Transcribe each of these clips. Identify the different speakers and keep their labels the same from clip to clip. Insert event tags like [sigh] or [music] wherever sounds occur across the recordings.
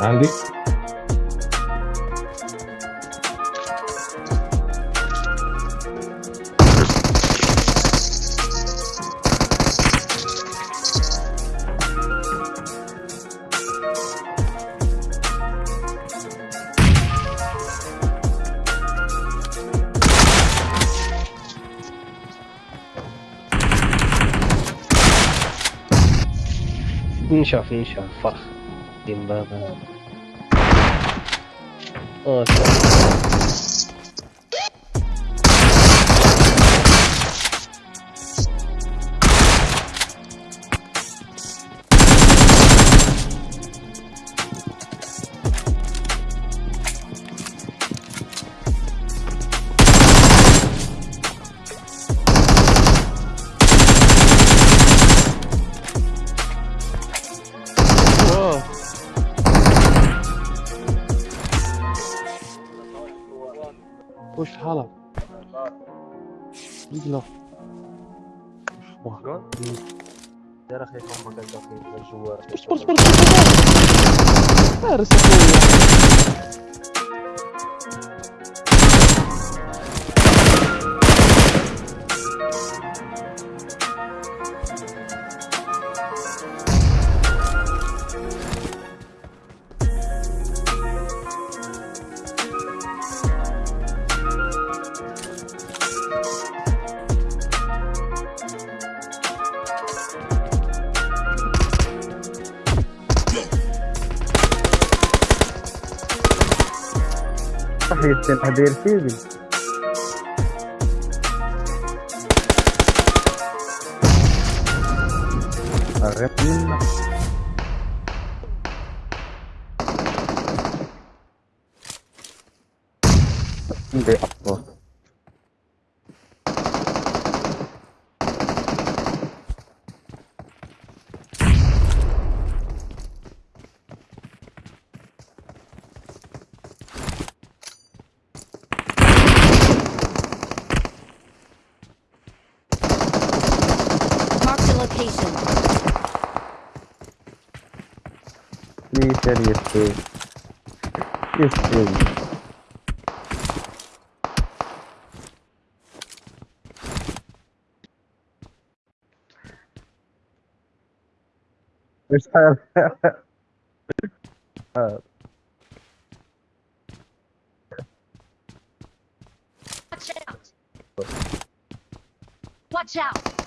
Speaker 1: عندي
Speaker 2: نشاف نشاف فرخ. timba ka. Oh,
Speaker 1: sorry. وش حالك؟ يلا؟
Speaker 3: دار أخي أخي الجوار
Speaker 1: اصبر اصبر اصبر اخويا
Speaker 4: صح التحضير سيدي أغنى عندي أفضل
Speaker 5: Please tell yes,
Speaker 4: please. Yes, please. It's her. uh.
Speaker 5: Watch out! Watch out!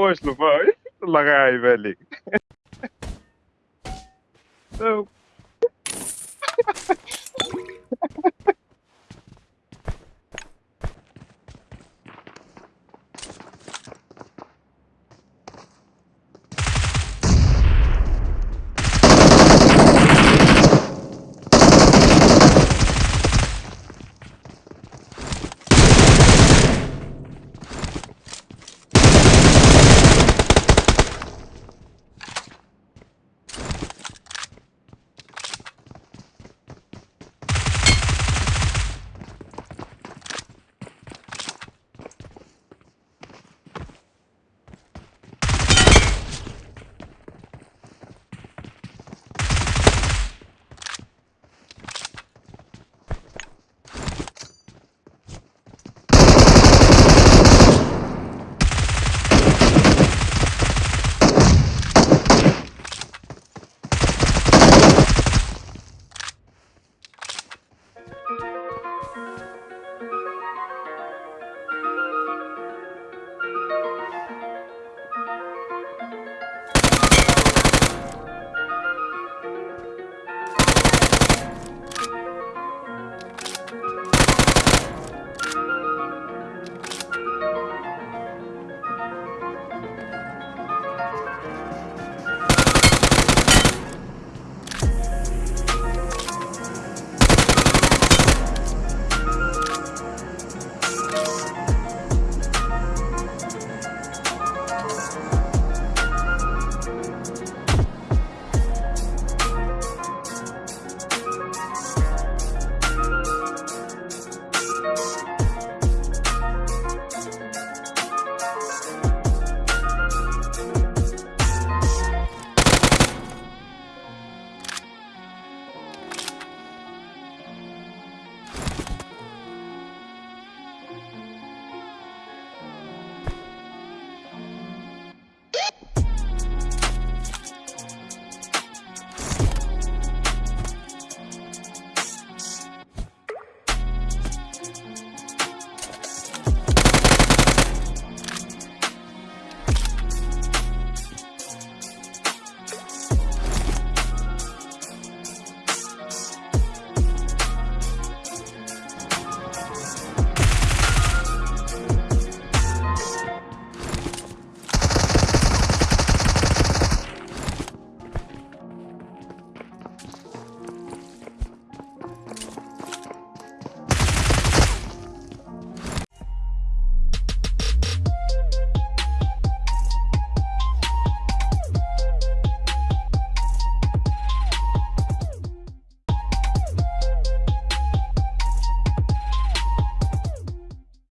Speaker 3: oorslavaai. Lagai [laughs] velling. [laughs] Zo.